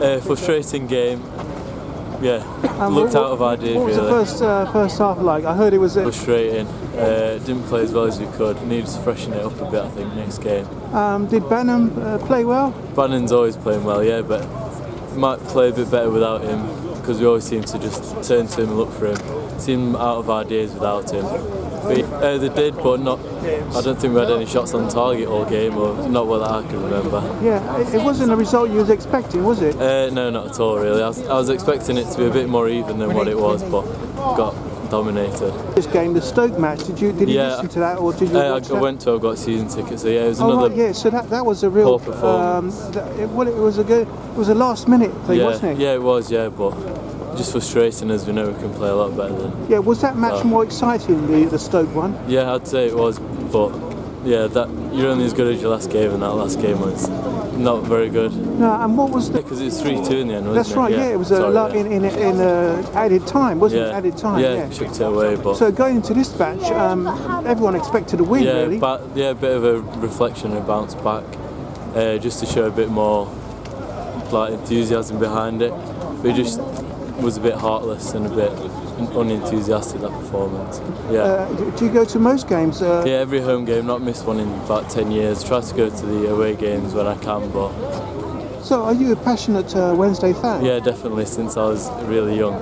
Uh, frustrating game. Yeah, Um, looked what- out of our What was the first uh, first half like? I heard it was. Frustrating. Uh, didn't play as well as we could. Needed to freshen it up a bit. I think next game. um, did Bannan uh, play well? Bannan's always playing well, yeah, but might play a bit better without him because we always seem to just turn to him and look for him. Seem out of our days without him. We, uh, they did, but not. I don't think we had any shots on target all game, or not what I can remember. Yeah, it, it wasn't the result you was expecting, was it? Uh, no, not at all, really. I was, I was expecting it to be a bit more even than what it was, but got dominated. This game, the Stoke match. Did you did you Yeah. listen to that or did you Uh, I that? went to, I got season tickets, so yeah, it was Oh another. right, yeah. So that, that was a real. poor performance. Um, that, it, well, it was a good. It was a last minute thing, yeah, wasn't it? yeah, it was, yeah, but just frustrating as we know we can play a lot better than. Yeah, Was that match Oh. more exciting, the the Stoke one? Yeah, I'd say it was, but yeah, that you're only as good as your last game, and that last game was not very good. No, and what was the? Because it was three two in the end, wasn't That's it? right. Yeah, it was a Sorry, lot yeah. in in in uh, added time, wasn't it? Added time. Yeah, Yeah. chucked it away, but So going into this match, um, everyone expected a win, yeah, really. but yeah, a bit of a reflection and bounce back, uh, just to show a bit more like enthusiasm behind it. We just was a bit heartless and a bit unenthusiastic that performance. Yeah. Uh, do- you go to most games? Uh, yeah, every home game, not missed one in about 10 years. Try to go to the away games when I can, but So, are you a passionate uh, Wednesday fan? yeah, definitely since I was really young.